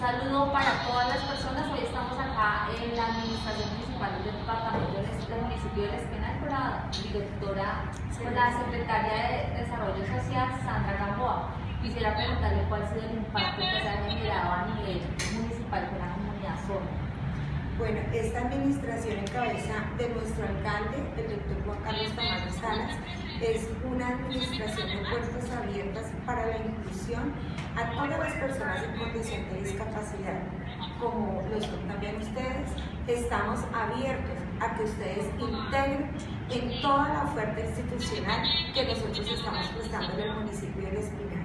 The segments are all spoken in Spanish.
saludo para todas las personas. Hoy estamos acá en la Administración Municipal del Departamento del Municipio de Espinal con la directora, con la Secretaria de Desarrollo Social, Sandra Gamboa. Quisiera preguntarle cuál ha sido el impacto que se ha generado a nivel municipal con la comunidad sorda. Bueno, esta administración en cabeza de nuestro alcalde, el doctor Juan Carlos Tamayo Salas, es una administración de puertas abiertas para la inclusión a todas las personas en condición de discapacidad. Como lo son también ustedes, estamos abiertos a que ustedes integren en toda la oferta institucional que nosotros estamos prestando en el municipio de Espinal.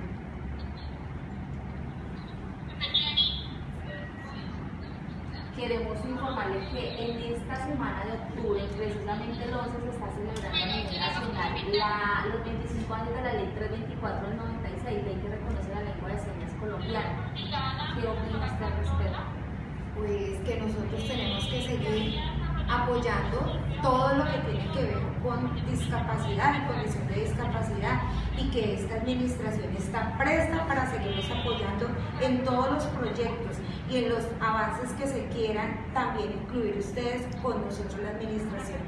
Queremos informarles que en esta semana de octubre, precisamente el 11, se está celebrando a nivel nacional los 25 años de la ley 324 del 96, ley que reconoce la lengua de señas colombiana. ¿Qué opina usted al respecto? Pues que nosotros tenemos que seguir apoyando todo lo que tiene que ver con discapacidad, condición de discapacidad y que esta administración está presta para seguirnos apoyando en todos los proyectos y en los avances que se quieran también incluir ustedes con nosotros la administración.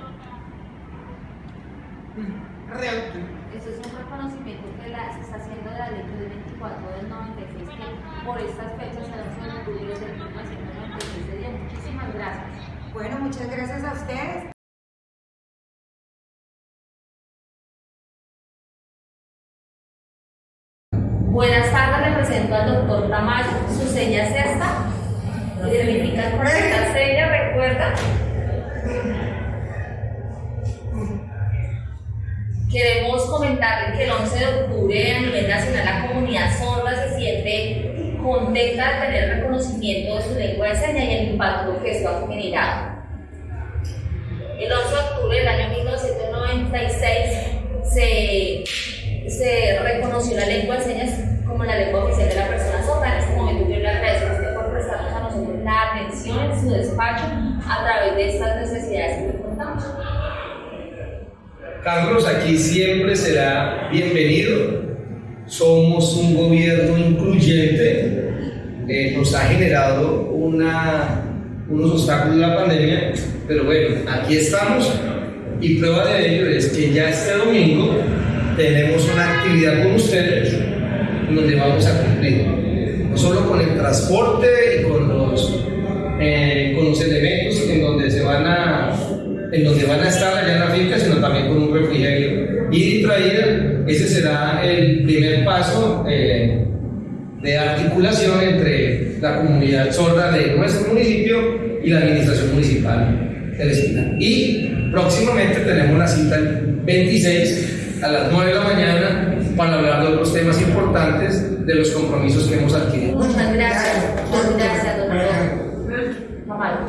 Eso es un reconocimiento que se está haciendo de la ley 24 del 96 que por estas fechas se han octubre desde 1996 Muchísimas gracias. Bueno, muchas gracias a ustedes. Buenas tardes, represento al doctor Tamayo. Su seña es esta. Identifica correcta seña, recuerda. Queremos comentarle que el 11 de octubre a nivel nacional la comunidad sorda se siente contenta de tener reconocimiento de su lengua de señas y el impacto que esto ha generado. El 11 de octubre del año 1996 se, se reconoció la lengua de señas como la lengua oficial de la persona sorda. En este momento yo le agradezco a usted por prestarnos a nosotros la atención en su despacho a través de estas necesidades que le contamos. Carlos, aquí siempre será bienvenido. Somos un gobierno incluyente. Eh, nos ha generado una, unos obstáculos la pandemia, pero bueno, aquí estamos y prueba de ello es que ya este domingo tenemos una actividad con ustedes donde vamos a cumplir, no solo con el transporte y con los, eh, con los elementos en donde se van a en donde van a estar allá en la finca, sino también con un refrigerio. y traída, ese será el primer paso eh, de articulación entre la comunidad sorda de nuestro municipio y la administración municipal del Espinal. Y próximamente tenemos una cita el 26 a las 9 de la mañana para hablar de otros temas importantes de los compromisos que hemos adquirido. Muchas gracias. Muchas gracias, doctor. Mamá.